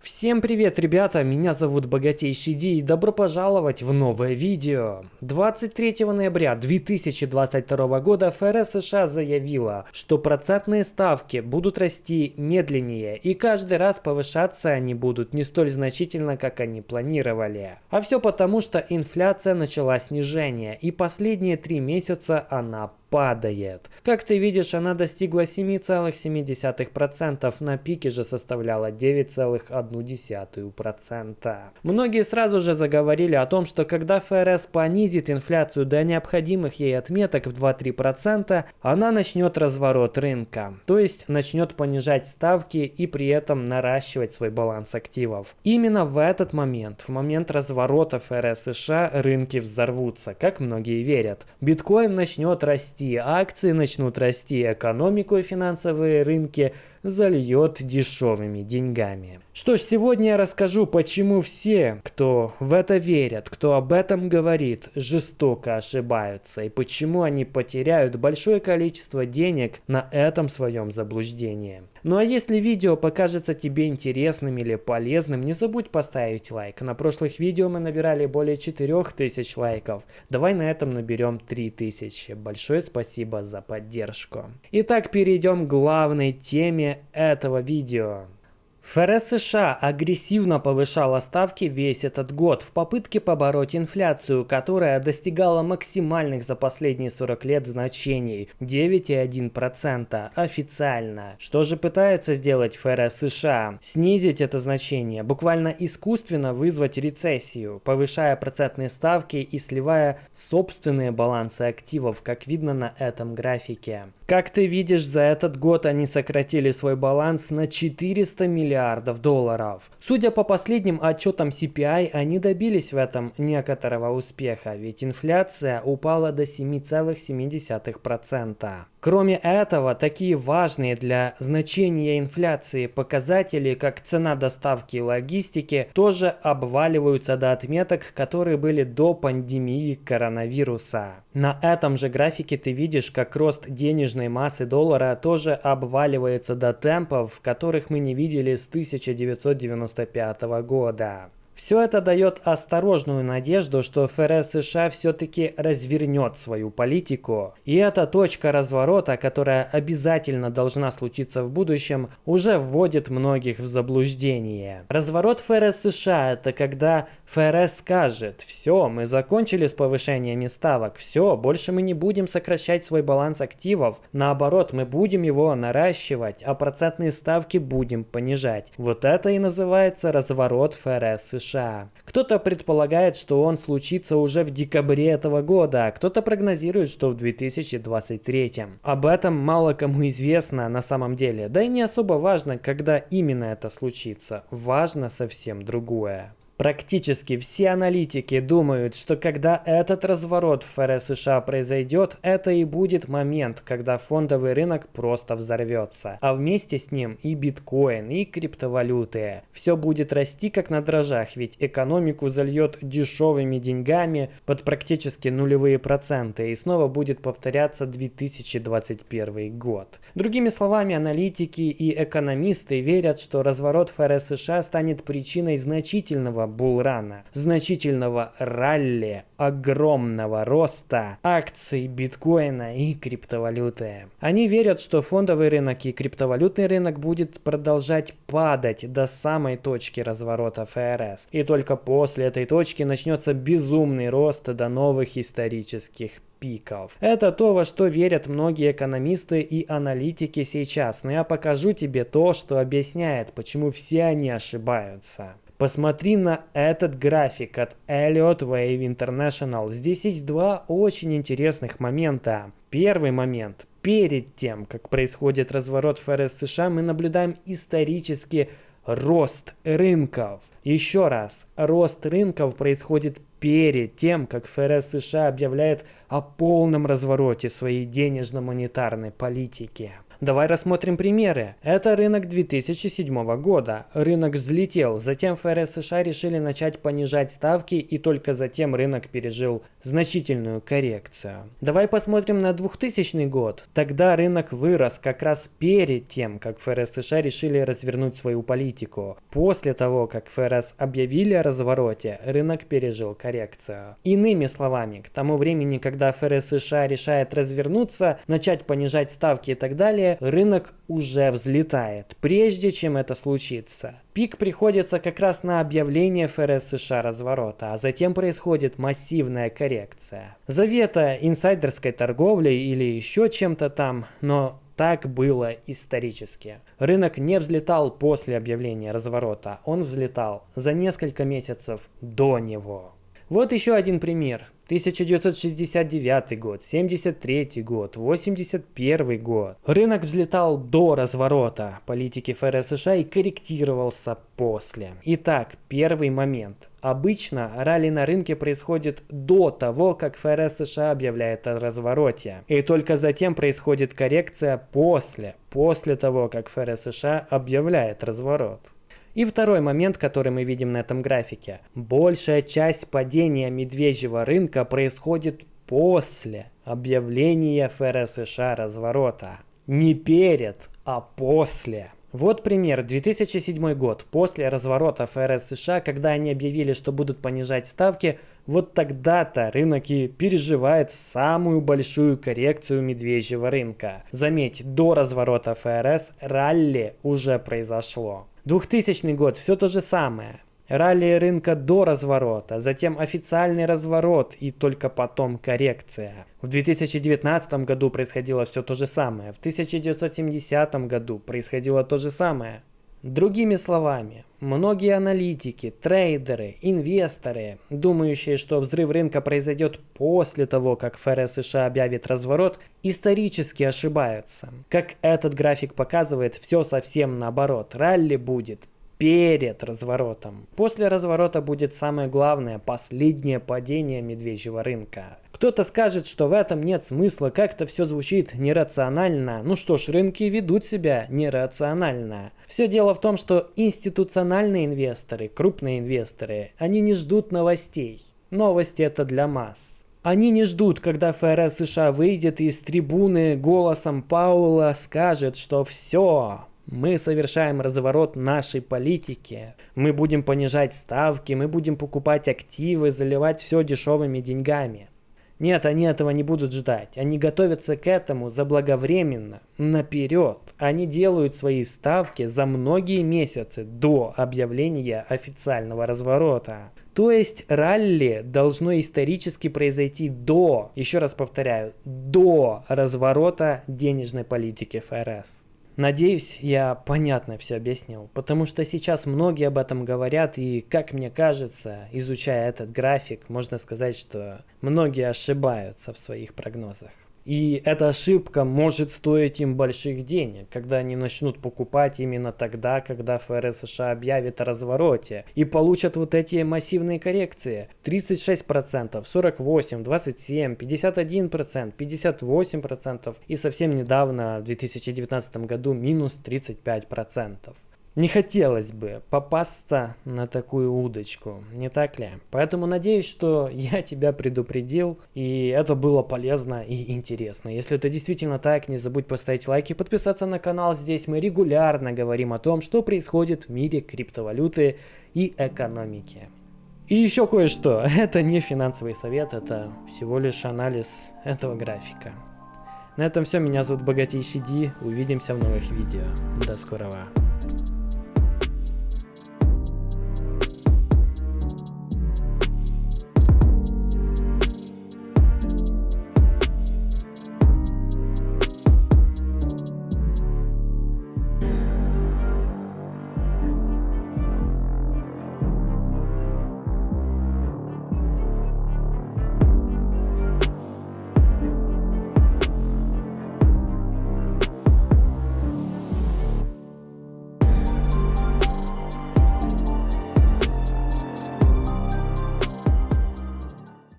Всем привет, ребята! Меня зовут Богатейший Ди и добро пожаловать в новое видео. 23 ноября 2022 года ФРС США заявила, что процентные ставки будут расти медленнее и каждый раз повышаться они будут не столь значительно, как они планировали. А все потому, что инфляция начала снижение и последние три месяца она падает. Как ты видишь, она достигла 7,7%, на пике же составляла 9,1%. Многие сразу же заговорили о том, что когда ФРС понизит инфляцию до необходимых ей отметок в 2-3%, она начнет разворот рынка, то есть начнет понижать ставки и при этом наращивать свой баланс активов. Именно в этот момент, в момент разворота ФРС США, рынки взорвутся, как многие верят. Биткоин начнет расти расти, акции начнут расти, экономику и финансовые рынки зальет дешевыми деньгами. Что ж, сегодня я расскажу, почему все, кто в это верят, кто об этом говорит, жестоко ошибаются и почему они потеряют большое количество денег на этом своем заблуждении. Ну а если видео покажется тебе интересным или полезным, не забудь поставить лайк. На прошлых видео мы набирали более 4000 лайков. Давай на этом наберем 3000. Большое спасибо за поддержку. Итак, перейдем к главной теме этого видео. ФРС США агрессивно повышала ставки весь этот год в попытке побороть инфляцию, которая достигала максимальных за последние 40 лет значений – 9,1% официально. Что же пытается сделать ФРС США? Снизить это значение, буквально искусственно вызвать рецессию, повышая процентные ставки и сливая собственные балансы активов, как видно на этом графике. Как ты видишь, за этот год они сократили свой баланс на 400 миллиардов долларов. Судя по последним отчетам CPI, они добились в этом некоторого успеха, ведь инфляция упала до 7,7%. Кроме этого, такие важные для значения инфляции показатели, как цена доставки и логистики, тоже обваливаются до отметок, которые были до пандемии коронавируса. На этом же графике ты видишь, как рост денежной массы доллара тоже обваливается до темпов, которых мы не видели с 1995 года. Все это дает осторожную надежду, что ФРС США все-таки развернет свою политику. И эта точка разворота, которая обязательно должна случиться в будущем, уже вводит многих в заблуждение. Разворот ФРС США – это когда ФРС скажет «Все, мы закончили с повышениями ставок, все, больше мы не будем сокращать свой баланс активов, наоборот, мы будем его наращивать, а процентные ставки будем понижать». Вот это и называется разворот ФРС США. США. Кто-то предполагает, что он случится уже в декабре этого года, а кто-то прогнозирует, что в 2023. Об этом мало кому известно на самом деле, да и не особо важно, когда именно это случится. Важно совсем другое. Практически все аналитики думают, что когда этот разворот ФРС США произойдет, это и будет момент, когда фондовый рынок просто взорвется. А вместе с ним и биткоин, и криптовалюты. Все будет расти как на дрожжах, ведь экономику зальет дешевыми деньгами под практически нулевые проценты. И снова будет повторяться 2021 год. Другими словами, аналитики и экономисты верят, что разворот ФРС США станет причиной значительного булрана, значительного ралли, огромного роста акций биткоина и криптовалюты. Они верят, что фондовый рынок и криптовалютный рынок будет продолжать падать до самой точки разворота ФРС. И только после этой точки начнется безумный рост до новых исторических пиков. Это то, во что верят многие экономисты и аналитики сейчас, но я покажу тебе то, что объясняет, почему все они ошибаются. Посмотри на этот график от Elliott Wave International. Здесь есть два очень интересных момента. Первый момент. Перед тем, как происходит разворот ФРС США, мы наблюдаем исторически рост рынков. Еще раз, рост рынков происходит перед тем, как ФРС США объявляет о полном развороте своей денежно-монетарной политики. Давай рассмотрим примеры. Это рынок 2007 года. Рынок взлетел, затем ФРС США решили начать понижать ставки и только затем рынок пережил значительную коррекцию. Давай посмотрим на 2000 год. Тогда рынок вырос как раз перед тем, как ФРС США решили развернуть свою политику. После того, как ФРС объявили о развороте, рынок пережил коррекцию. Иными словами, к тому времени, когда ФРС США решает развернуться, начать понижать ставки и так далее, рынок уже взлетает, прежде чем это случится. Пик приходится как раз на объявление ФРС США разворота, а затем происходит массивная коррекция. Завета инсайдерской торговли или еще чем-то там, но так было исторически. Рынок не взлетал после объявления разворота, он взлетал за несколько месяцев до него. Вот еще один пример. 1969 год, 73 год, 81 год. Рынок взлетал до разворота политики ФРС США и корректировался после. Итак, первый момент. Обычно ралли на рынке происходит до того, как ФРС США объявляет о развороте. И только затем происходит коррекция после, после того, как ФРС США объявляет разворот. И второй момент, который мы видим на этом графике. Большая часть падения медвежьего рынка происходит после объявления ФРС США разворота. Не перед, а после. Вот пример. 2007 год. После разворота ФРС США, когда они объявили, что будут понижать ставки, вот тогда-то рынок и переживает самую большую коррекцию медвежьего рынка. Заметь, до разворота ФРС ралли уже произошло. 2000 год, все то же самое. Ралли рынка до разворота, затем официальный разворот и только потом коррекция. В 2019 году происходило все то же самое, в 1970 году происходило то же самое. Другими словами, многие аналитики, трейдеры, инвесторы, думающие, что взрыв рынка произойдет после того, как ФРС США объявит разворот, исторически ошибаются. Как этот график показывает, все совсем наоборот. Ралли будет перед разворотом. После разворота будет самое главное, последнее падение медвежьего рынка. Кто-то скажет, что в этом нет смысла, как-то все звучит нерационально. Ну что ж, рынки ведут себя нерационально. Все дело в том, что институциональные инвесторы, крупные инвесторы, они не ждут новостей. Новости это для масс. Они не ждут, когда ФРС США выйдет из трибуны голосом Паула скажет, что все, мы совершаем разворот нашей политики. Мы будем понижать ставки, мы будем покупать активы, заливать все дешевыми деньгами. Нет, они этого не будут ждать. Они готовятся к этому заблаговременно, наперед. Они делают свои ставки за многие месяцы до объявления официального разворота. То есть ралли должно исторически произойти до, еще раз повторяю, до разворота денежной политики ФРС. Надеюсь, я понятно все объяснил, потому что сейчас многие об этом говорят, и, как мне кажется, изучая этот график, можно сказать, что многие ошибаются в своих прогнозах. И эта ошибка может стоить им больших денег, когда они начнут покупать именно тогда, когда ФРС США объявит о развороте и получат вот эти массивные коррекции. 36%, 48%, 27%, 51%, 58% и совсем недавно, в 2019 году, минус 35%. Не хотелось бы попасться на такую удочку, не так ли? Поэтому надеюсь, что я тебя предупредил, и это было полезно и интересно. Если это действительно так, не забудь поставить лайк и подписаться на канал. Здесь мы регулярно говорим о том, что происходит в мире криптовалюты и экономики. И еще кое-что. Это не финансовый совет, это всего лишь анализ этого графика. На этом все. Меня зовут Богатейший Ди. Увидимся в новых видео. До скорого.